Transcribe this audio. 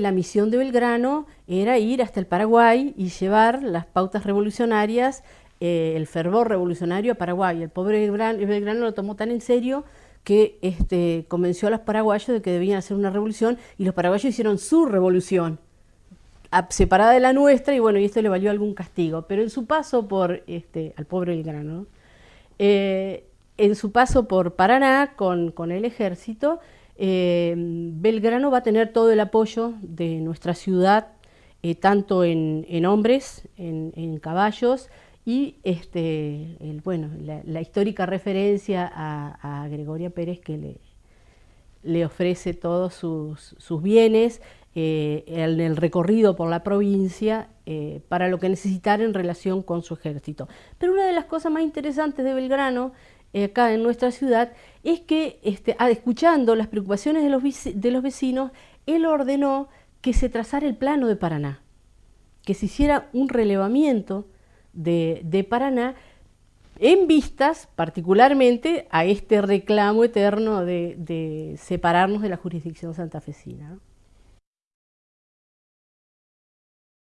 La misión de Belgrano era ir hasta el Paraguay y llevar las pautas revolucionarias, eh, el fervor revolucionario a Paraguay. El pobre Belgrano, lo tomó tan en serio que este, convenció a los paraguayos de que debían hacer una revolución y los paraguayos hicieron su revolución, separada de la nuestra, y bueno, y esto le valió algún castigo. Pero en su paso por, este, al pobre Belgrano, eh, en su paso por Paraná con, con el ejército, eh, Belgrano va a tener todo el apoyo de nuestra ciudad, eh, tanto en, hombres, en, caballos, y este, bueno, la, histórica referencia a, Gregoria Pérez que le, ofrece todos sus, bienes eh, en el recorrido por la provincia para lo que necesitar en relación con su ejército. Pero una de las cosas más interesantes de Belgrano acá en nuestra ciudad, es que este, ah, escuchando las preocupaciones de los, de los vecinos, él ordenó que se trazara el plano de Paraná, que se hiciera un relevamiento de, Paraná en vistas particularmente a este reclamo eterno de, de separarnos de la jurisdicción santafesina.